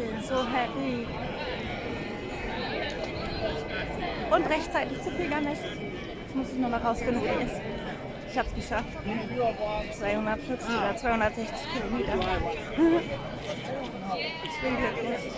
bin so happy. Und rechtzeitig zu Pilgermesse. Jetzt muss ich nur noch rausfinden, wo er ist. Ich habe es geschafft. 240 oder 260 Kilometer. ich bin glücklich.